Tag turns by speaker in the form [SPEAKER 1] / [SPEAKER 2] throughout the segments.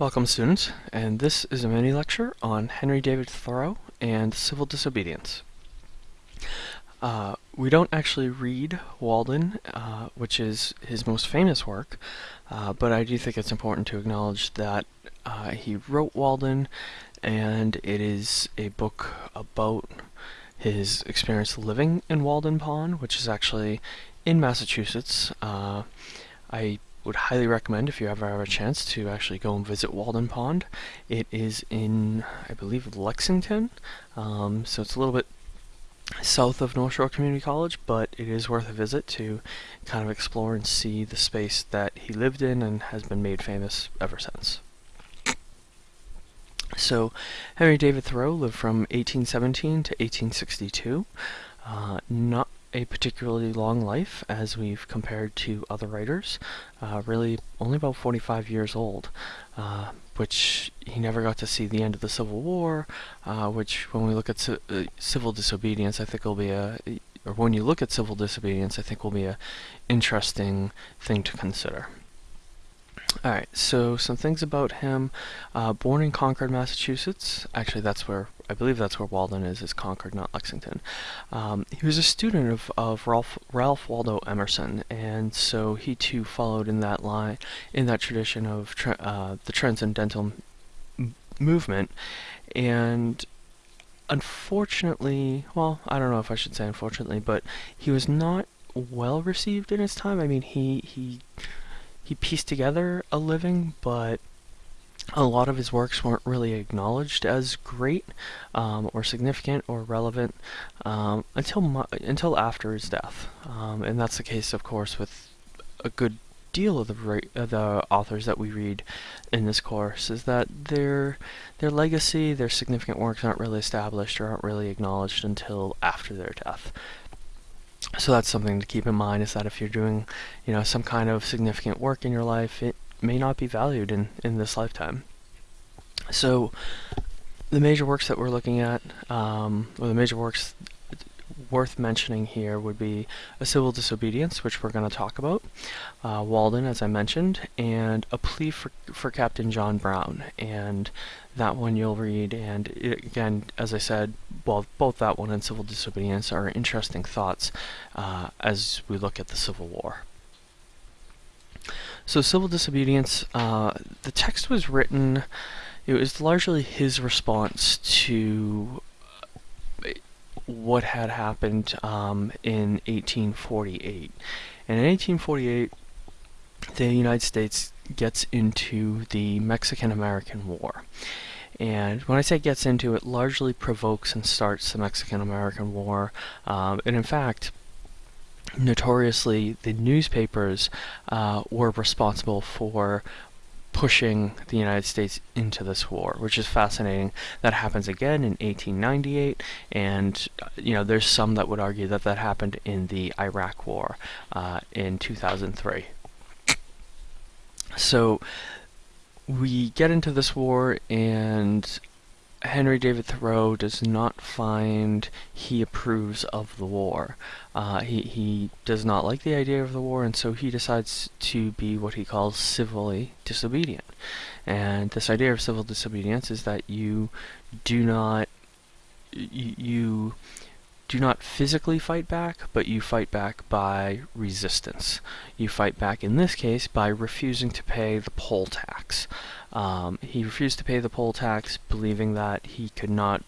[SPEAKER 1] Welcome students, and this is a mini lecture on Henry David Thoreau and civil disobedience. Uh, we don't actually read Walden, uh, which is his most famous work, uh, but I do think it's important to acknowledge that uh, he wrote Walden, and it is a book about his experience living in Walden Pond, which is actually in Massachusetts. Uh, I would highly recommend if you ever have a chance to actually go and visit Walden Pond. It is in, I believe, Lexington, um, so it's a little bit south of North Shore Community College, but it is worth a visit to kind of explore and see the space that he lived in and has been made famous ever since. So, Henry David Thoreau lived from 1817 to 1862. Uh, not a particularly long life as we've compared to other writers, uh, really only about 45 years old, uh, which he never got to see the end of the Civil War, uh, which when we look at uh, civil disobedience, I think will be a, or when you look at civil disobedience, I think will be a interesting thing to consider. Alright, so some things about him. Uh, born in Concord, Massachusetts. Actually, that's where, I believe that's where Walden is, is Concord, not Lexington. Um, he was a student of, of Ralph, Ralph Waldo Emerson, and so he too followed in that line, in that tradition of uh, the transcendental movement. And unfortunately, well, I don't know if I should say unfortunately, but he was not well received in his time. I mean, he, he he pieced together a living, but a lot of his works weren't really acknowledged as great um, or significant or relevant um, until until after his death, um, and that's the case, of course, with a good deal of the the authors that we read in this course is that their their legacy, their significant works aren't really established or aren't really acknowledged until after their death. So that's something to keep in mind is that if you're doing, you know, some kind of significant work in your life, it may not be valued in, in this lifetime. So the major works that we're looking at, um, or the major works worth mentioning here would be A Civil Disobedience, which we're going to talk about, uh, Walden, as I mentioned, and A Plea for, for Captain John Brown. And that one you'll read, and it, again, as I said, well, both that one and Civil Disobedience are interesting thoughts uh, as we look at the Civil War. So Civil Disobedience, uh, the text was written, it was largely his response to what had happened um, in 1848. And in 1848, the United States gets into the Mexican-American War. And when I say gets into it, largely provokes and starts the Mexican-American War. Um, and in fact, notoriously, the newspapers uh, were responsible for pushing the United States into this war, which is fascinating. That happens again in 1898, and you know there's some that would argue that that happened in the Iraq War uh, in 2003. So we get into this war, and Henry David Thoreau does not find he approves of the war. Uh, he, he does not like the idea of the war, and so he decides to be what he calls civilly disobedient. And this idea of civil disobedience is that you do not you, you do not physically fight back, but you fight back by resistance. You fight back, in this case, by refusing to pay the poll tax. Um, he refused to pay the poll tax, believing that he could not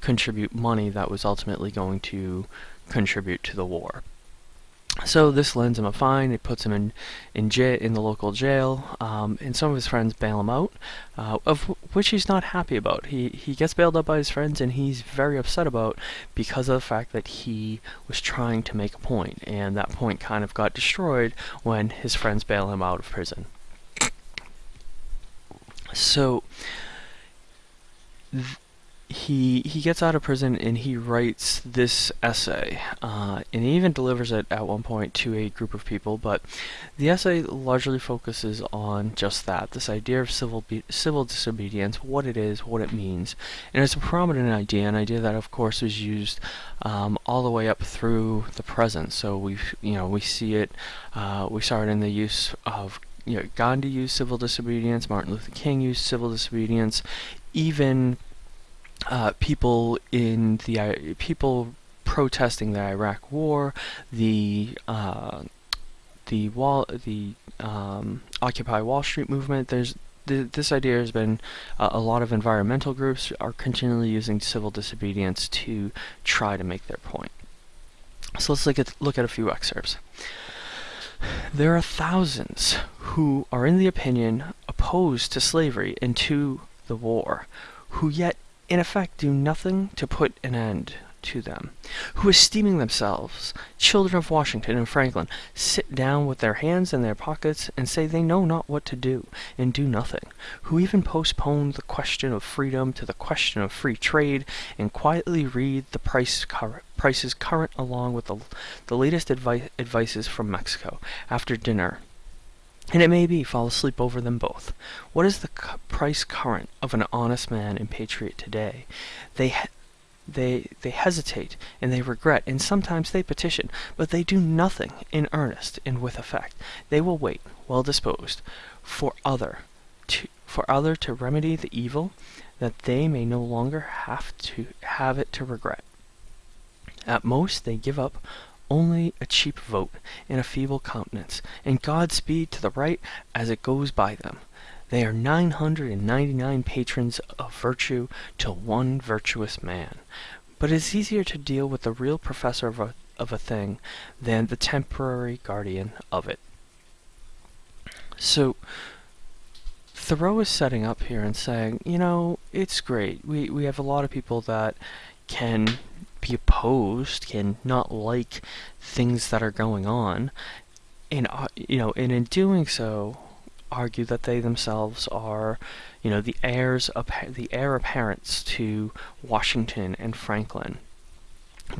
[SPEAKER 1] contribute money that was ultimately going to contribute to the war. So this lends him a fine. It puts him in in jail in the local jail, um, and some of his friends bail him out, uh, of which he's not happy about. He he gets bailed out by his friends, and he's very upset about because of the fact that he was trying to make a point, and that point kind of got destroyed when his friends bail him out of prison. So he he gets out of prison and he writes this essay, uh, and he even delivers it at one point to a group of people. But the essay largely focuses on just that: this idea of civil civil disobedience, what it is, what it means, and it's a prominent idea, an idea that, of course, is used um, all the way up through the present. So we you know we see it, uh, we saw it in the use of you know, Gandhi used civil disobedience, Martin Luther King used civil disobedience, even uh, people in the people protesting the Iraq War, the uh, the wall, the um, Occupy Wall Street movement. There's th this idea has been uh, a lot of environmental groups are continually using civil disobedience to try to make their point. So let's look at look at a few excerpts. There are thousands who are in the opinion opposed to slavery and to the war, who yet in effect do nothing to put an end to them, who esteeming themselves children of Washington and Franklin, sit down with their hands in their pockets and say they know not what to do, and do nothing, who even postpone the question of freedom to the question of free trade, and quietly read the price prices current along with the, the latest advice, advices from Mexico. After dinner and it may be fall asleep over them both. What is the price current of an honest man and patriot today? They they, they hesitate and they regret, and sometimes they petition, but they do nothing in earnest and with effect. They will wait, well disposed, for other to for other to remedy the evil, that they may no longer have to have it to regret. At most they give up only a cheap vote and a feeble countenance, and Godspeed to the right as it goes by them. They are 999 patrons of virtue to one virtuous man. But it is easier to deal with the real professor of a, of a thing than the temporary guardian of it. So, Thoreau is setting up here and saying, you know, it's great. We, we have a lot of people that can be opposed, can not like things that are going on, and, uh, you know, and in doing so, argue that they themselves are, you know, the heirs the heir apparents to Washington and Franklin.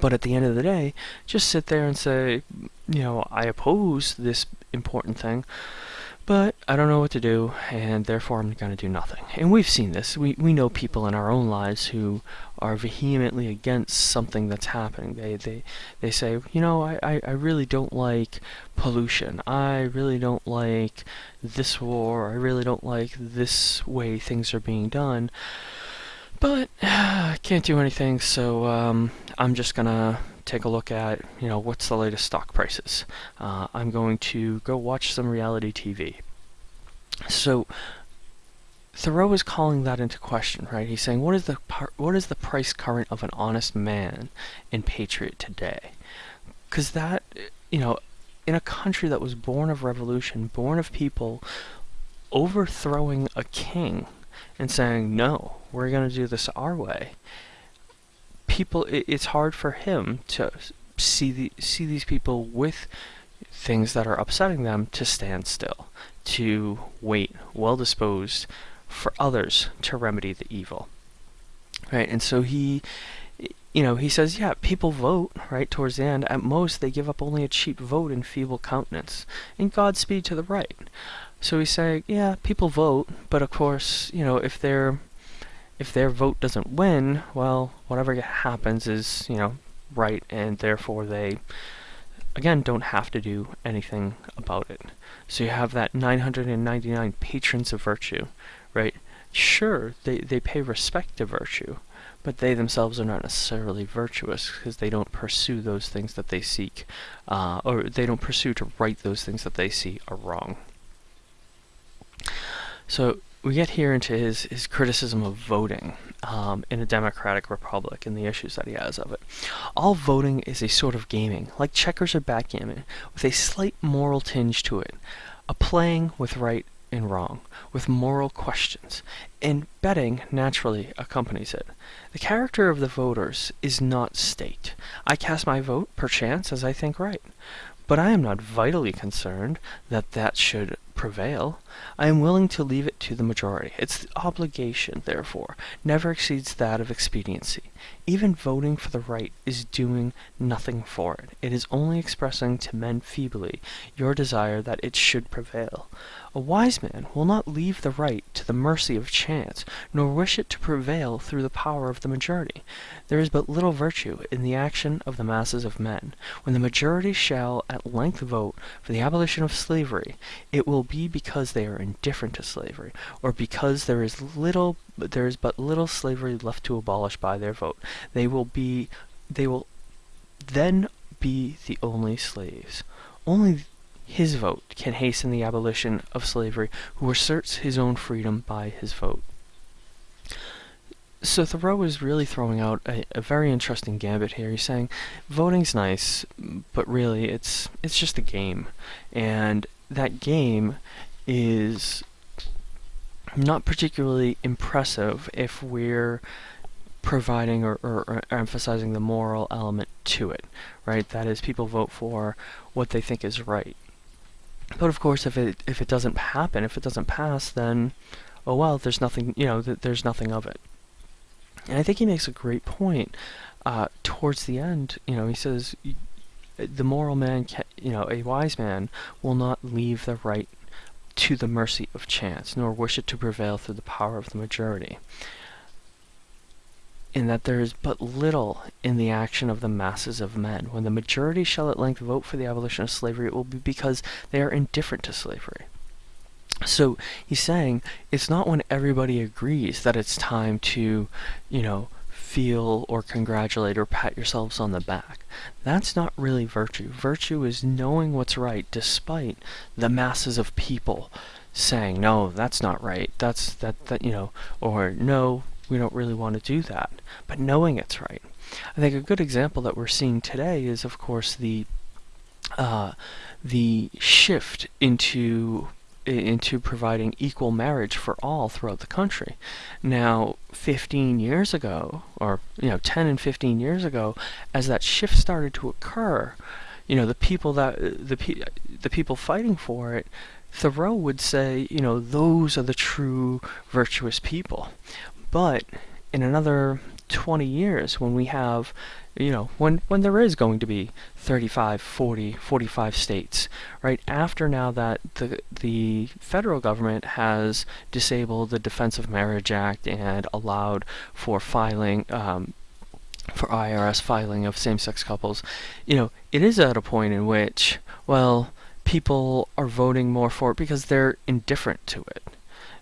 [SPEAKER 1] But at the end of the day, just sit there and say, you know, I oppose this important thing, but I don't know what to do, and therefore I'm going to do nothing. And we've seen this. We, we know people in our own lives who are vehemently against something that's happening. They, they, they say, you know, I, I, I really don't like pollution. I really don't like this war. I really don't like this way things are being done. But I can't do anything, so um, I'm just gonna take a look at, you know, what's the latest stock prices. Uh, I'm going to go watch some reality TV. So Thoreau is calling that into question, right? He's saying, what is the what is the price current of an honest man and patriot today? Because that, you know, in a country that was born of revolution, born of people overthrowing a king and saying, no, we're going to do this our way, people, it's hard for him to see the, see these people with things that are upsetting them to stand still, to wait, well disposed for others to remedy the evil. Right, and so he, you know, he says, yeah, people vote, right, towards the end. At most, they give up only a cheap vote and feeble countenance. And Godspeed to the right. So he's saying, yeah, people vote, but of course, you know, if their if their vote doesn't win, well, whatever happens is, you know, right, and therefore they, again, don't have to do anything about it. So you have that 999 patrons of virtue, right? Sure, they, they pay respect to virtue, but they themselves are not necessarily virtuous because they don't pursue those things that they seek, uh, or they don't pursue to right those things that they see are wrong. So we get here into his, his criticism of voting um, in a democratic republic and the issues that he has of it. All voting is a sort of gaming, like checkers or backgammon, with a slight moral tinge to it, a playing with right and wrong, with moral questions, and betting naturally accompanies it. The character of the voters is not state. I cast my vote, perchance, as I think right. But I am not vitally concerned that that should prevail. I am willing to leave it to the majority. Its obligation, therefore, never exceeds that of expediency. Even voting for the right is doing nothing for it. It is only expressing to men feebly your desire that it should prevail. A wise man will not leave the right to the mercy of chance, nor wish it to prevail through the power of the majority. There is but little virtue in the action of the masses of men. When the majority shall at length vote for the abolition of slavery, it will be because they are indifferent to slavery, or because there is little there is but little slavery left to abolish by their vote. They will be they will then be the only slaves. Only his vote can hasten the abolition of slavery, who asserts his own freedom by his vote. So Thoreau is really throwing out a, a, very interesting gambit here. He's saying voting's nice, but really it's it's just a game, and that game is not particularly impressive if we're providing or, or, or, emphasizing the moral element to it, right? That is, people vote for what they think is right. But of course, if it if it doesn't happen, if it doesn't pass, then oh well, there's nothing you know, th there's nothing of it. And I think he makes a great point uh, towards the end. You know, he says the moral man, you know, a wise man will not leave the right to the mercy of chance, nor wish it to prevail through the power of the majority in that there is but little in the action of the masses of men. When the majority shall at length vote for the abolition of slavery, it will be because they are indifferent to slavery. So he's saying it's not when everybody agrees that it's time to, you know, feel or congratulate or pat yourselves on the back. That's not really virtue. Virtue is knowing what's right despite the masses of people saying, no, that's not right. That's that, that, you know, or no, we don't really want to do that, but knowing it's right. I think a good example that we're seeing today is, of course, the uh, the shift into into providing equal marriage for all throughout the country. Now, 15 years ago, or you know, 10 and 15 years ago, as that shift started to occur, you know, the people that the pe the people fighting for it Thoreau would say, you know, those are the true virtuous people. But in another 20 years, when we have, you know, when, when there is going to be 35, 40, 45 states, right, after now that the, the federal government has disabled the Defense of Marriage Act and allowed for filing, um, for IRS filing of same-sex couples, you know, it is at a point in which, well, people are voting more for it because they're indifferent to it,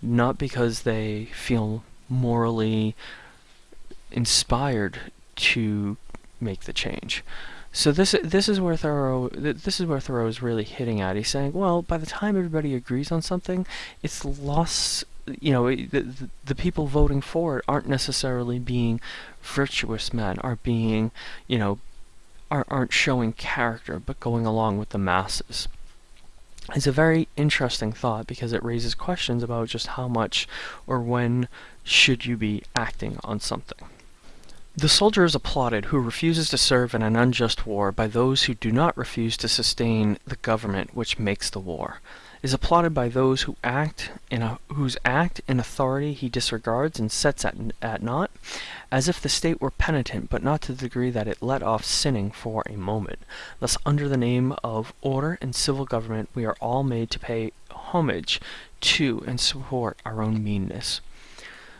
[SPEAKER 1] not because they feel morally inspired to make the change. So this this is where Thoreau this is where Thoreau is really hitting at. He's saying, well, by the time everybody agrees on something, it's lost. You know, the, the, the people voting for it aren't necessarily being virtuous men, are being, you know, are, aren't showing character, but going along with the masses It's a very interesting thought because it raises questions about just how much or when should you be acting on something. The soldier is applauded who refuses to serve in an unjust war by those who do not refuse to sustain the government which makes the war is applauded by those who act in a, whose act and authority he disregards and sets at, at naught, as if the state were penitent, but not to the degree that it let off sinning for a moment. Thus, under the name of order and civil government, we are all made to pay homage to and support our own meanness.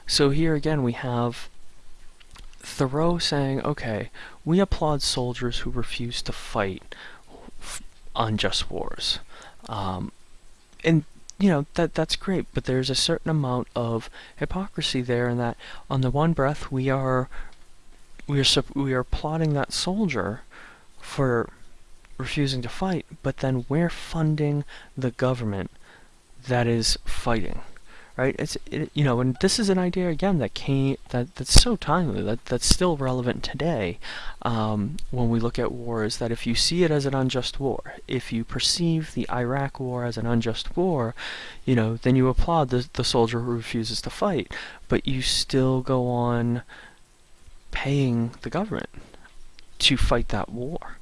[SPEAKER 1] So here again we have Thoreau saying, okay, we applaud soldiers who refuse to fight unjust wars. Um, and you know that that's great but there's a certain amount of hypocrisy there in that on the one breath we are we are we are plotting that soldier for refusing to fight but then we're funding the government that is fighting right? It's it, you know, and this is an idea again that came that that's so timely that that's still relevant today um, when we look at wars. That if you see it as an unjust war, if you perceive the Iraq War as an unjust war, you know, then you applaud the the soldier who refuses to fight, but you still go on paying the government to fight that war.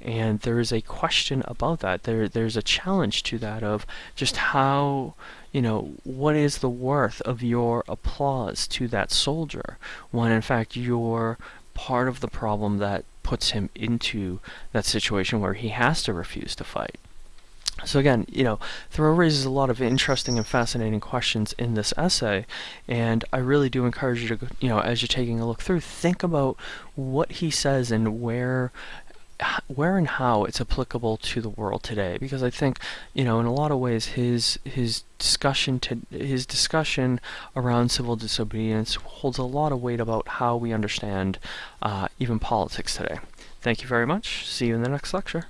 [SPEAKER 1] And there is a question about that. There, there's a challenge to that of just how, you know, what is the worth of your applause to that soldier when in fact you're part of the problem that puts him into that situation where he has to refuse to fight. So again, you know, Thoreau raises a lot of interesting and fascinating questions in this essay, and I really do encourage you to, you know, as you're taking a look through, think about what he says and where where and how it's applicable to the world today because I think you know in a lot of ways his his discussion to his discussion around civil disobedience holds a lot of weight about how we understand uh, even politics today. Thank you very much. See you in the next lecture.